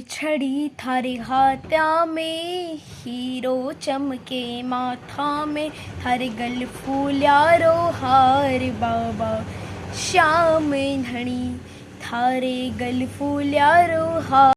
छड़ी थारे हाथा में, हीरो चमके माथा में, थारे गल फूल्यारो हार बाबा श्याम धणी थारे गल फूल्यारो हार